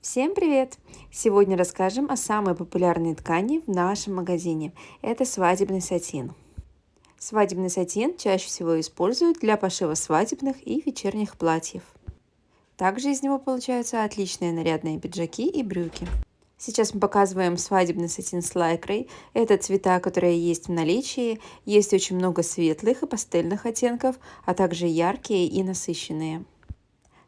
Всем привет! Сегодня расскажем о самой популярной ткани в нашем магазине. Это свадебный сатин. Свадебный сатин чаще всего используют для пошива свадебных и вечерних платьев. Также из него получаются отличные нарядные пиджаки и брюки. Сейчас мы показываем свадебный сатин с лайкрой. Это цвета, которые есть в наличии. Есть очень много светлых и пастельных оттенков, а также яркие и насыщенные.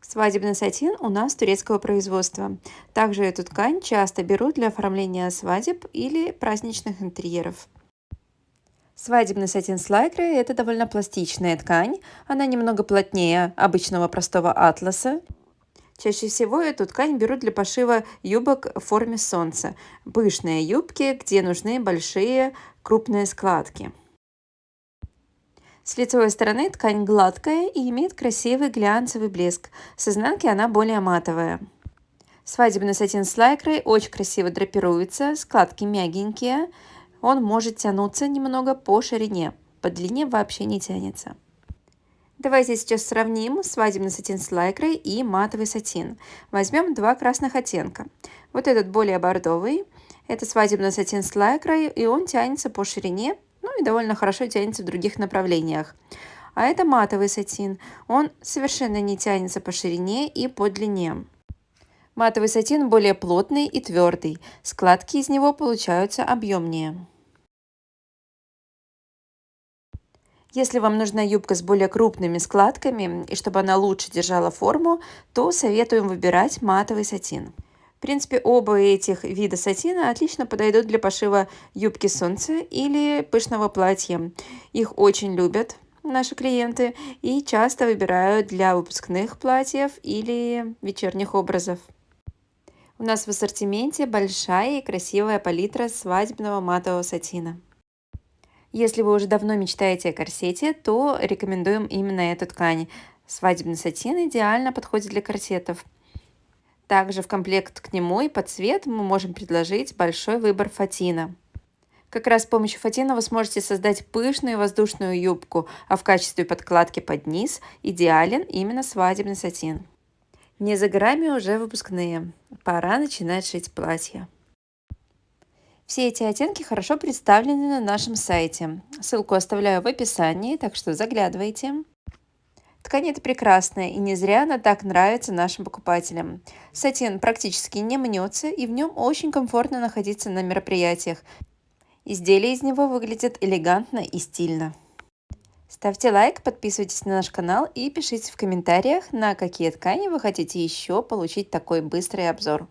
Свадебный сатин у нас турецкого производства. Также эту ткань часто берут для оформления свадеб или праздничных интерьеров. Свадебный сатин с лайкрой – это довольно пластичная ткань. Она немного плотнее обычного простого атласа. Чаще всего эту ткань берут для пошива юбок в форме солнца. Пышные юбки, где нужны большие крупные складки. С лицевой стороны ткань гладкая и имеет красивый глянцевый блеск. С изнанки она более матовая. Свадебный сатин с лайкрой очень красиво драпируется, складки мягенькие. Он может тянуться немного по ширине, по длине вообще не тянется. Давайте сейчас сравним свадебный сатин с лайкрой и матовый сатин. Возьмем два красных оттенка. Вот этот более бордовый, это свадебный сатин с лайкрой, и он тянется по ширине ну и довольно хорошо тянется в других направлениях. А это матовый сатин. Он совершенно не тянется по ширине и по длине. Матовый сатин более плотный и твердый. Складки из него получаются объемнее. Если вам нужна юбка с более крупными складками и чтобы она лучше держала форму, то советуем выбирать матовый сатин. В принципе, оба этих вида сатина отлично подойдут для пошива юбки солнца или пышного платья. Их очень любят наши клиенты и часто выбирают для выпускных платьев или вечерних образов. У нас в ассортименте большая и красивая палитра свадебного матового сатина. Если вы уже давно мечтаете о корсете, то рекомендуем именно эту ткань. Свадебный сатин идеально подходит для корсетов. Также в комплект к нему и под цвет мы можем предложить большой выбор фатина. Как раз с помощью фатина вы сможете создать пышную воздушную юбку, а в качестве подкладки под низ идеален именно свадебный сатин. Не за горами уже выпускные. Пора начинать шить платья. Все эти оттенки хорошо представлены на нашем сайте. Ссылку оставляю в описании, так что заглядывайте. Ткань это прекрасная, и не зря она так нравится нашим покупателям. Сатин практически не мнется, и в нем очень комфортно находиться на мероприятиях. Изделия из него выглядят элегантно и стильно. Ставьте лайк, подписывайтесь на наш канал и пишите в комментариях, на какие ткани вы хотите еще получить такой быстрый обзор.